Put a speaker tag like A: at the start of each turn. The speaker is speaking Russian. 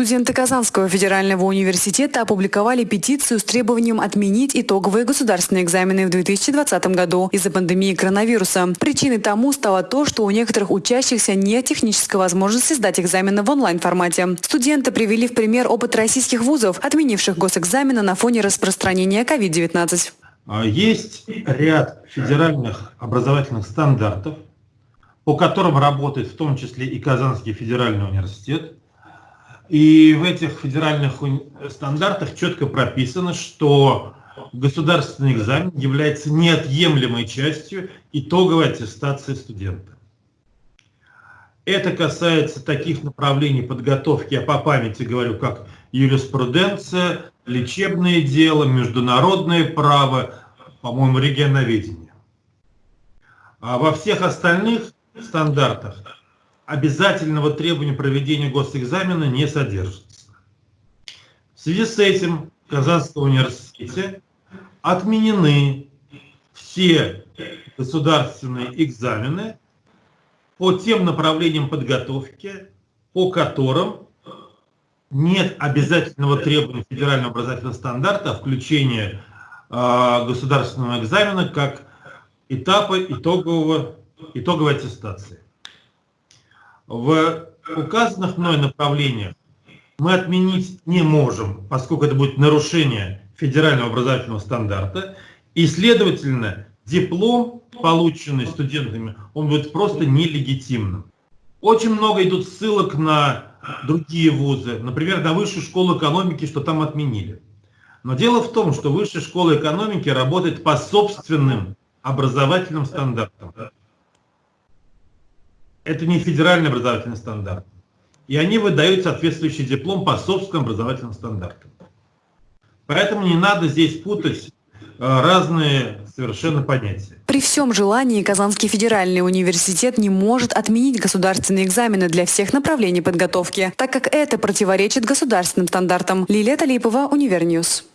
A: Студенты Казанского федерального университета опубликовали петицию с требованием отменить итоговые государственные экзамены в 2020 году из-за пандемии коронавируса. Причиной тому стало то, что у некоторых учащихся нет технической возможности сдать экзамены в онлайн-формате. Студенты привели в пример опыт российских вузов, отменивших госэкзамены на фоне распространения COVID-19.
B: А, есть ряд федеральных образовательных стандартов, по которым работает в том числе и Казанский федеральный университет. И в этих федеральных стандартах четко прописано, что государственный экзамен является неотъемлемой частью итоговой аттестации студента. Это касается таких направлений подготовки, я по памяти говорю, как юриспруденция, лечебное дело, международное право, по-моему, регионоведение. А во всех остальных стандартах обязательного требования проведения госэкзамена не содержится. В связи с этим в Казанском университете отменены все государственные экзамены по тем направлениям подготовки, по которым нет обязательного требования федерального образовательного стандарта о включении э, государственного экзамена как этапа итогового, итоговой аттестации. В указанных мной направлениях мы отменить не можем, поскольку это будет нарушение федерального образовательного стандарта, и, следовательно, диплом, полученный студентами, он будет просто нелегитимным. Очень много идут ссылок на другие вузы, например, на Высшую школу экономики, что там отменили. Но дело в том, что Высшая школа экономики работает по собственным образовательным стандартам это не федеральный образовательный стандарт. И они выдают соответствующий диплом по собственным образовательным стандартам. Поэтому не надо здесь путать э, разные совершенно понятия.
A: При всем желании Казанский федеральный университет не может отменить государственные экзамены для всех направлений подготовки, так как это противоречит государственным стандартам. Лилия Талипова, Univer News.